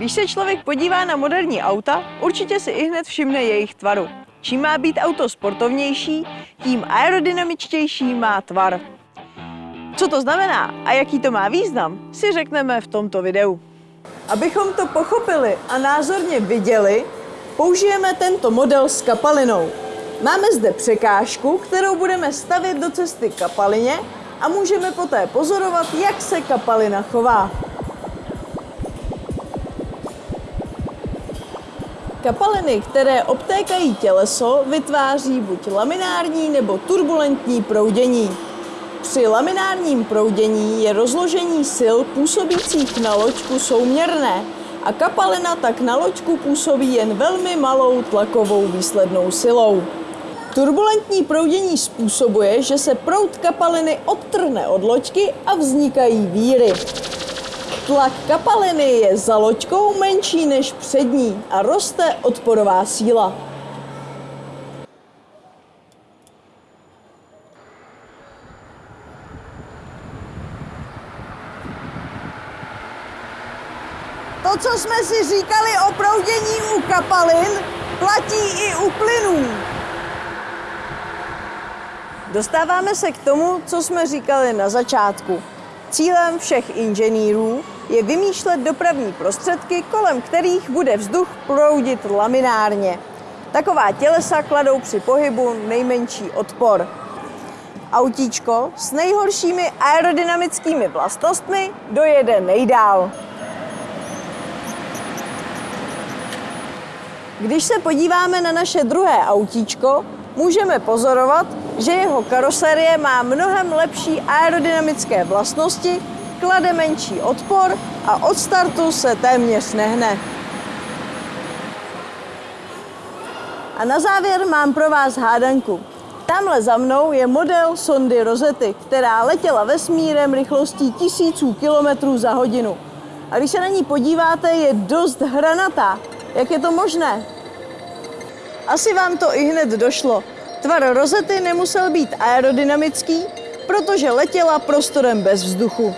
Když se člověk podívá na moderní auta, určitě si i hned všimne jejich tvaru. Čím má být auto sportovnější, tím aerodynamičtější má tvar. Co to znamená a jaký to má význam, si řekneme v tomto videu. Abychom to pochopili a názorně viděli, použijeme tento model s kapalinou. Máme zde překážku, kterou budeme stavět do cesty kapalině a můžeme poté pozorovat, jak se kapalina chová. Kapaliny, které obtékají těleso, vytváří buď laminární nebo turbulentní proudění. Při laminárním proudění je rozložení sil působících na loďku souměrné a kapalina tak na loďku působí jen velmi malou tlakovou výslednou silou. Turbulentní proudění způsobuje, že se proud kapaliny odtrhne od loďky a vznikají víry. Tlak kapaliny je za loďkou menší než přední a roste odporová síla. To, co jsme si říkali o proudění u kapalin, platí i u plynů. Dostáváme se k tomu, co jsme říkali na začátku. Cílem všech inženýrů je vymýšlet dopravní prostředky, kolem kterých bude vzduch proudit laminárně. Taková tělesa kladou při pohybu nejmenší odpor. Autíčko s nejhoršími aerodynamickými vlastnostmi dojede nejdál. Když se podíváme na naše druhé autíčko, můžeme pozorovat, že jeho karoserie má mnohem lepší aerodynamické vlastnosti, klade menší odpor a od startu se téměř nehne. A na závěr mám pro vás hádanku. Tamhle za mnou je model sondy Rosety, která letěla vesmírem rychlostí tisíců kilometrů za hodinu. A když se na ní podíváte, je dost hranatá. Jak je to možné? Asi vám to i hned došlo. Tvar rozety nemusel být aerodynamický, protože letěla prostorem bez vzduchu.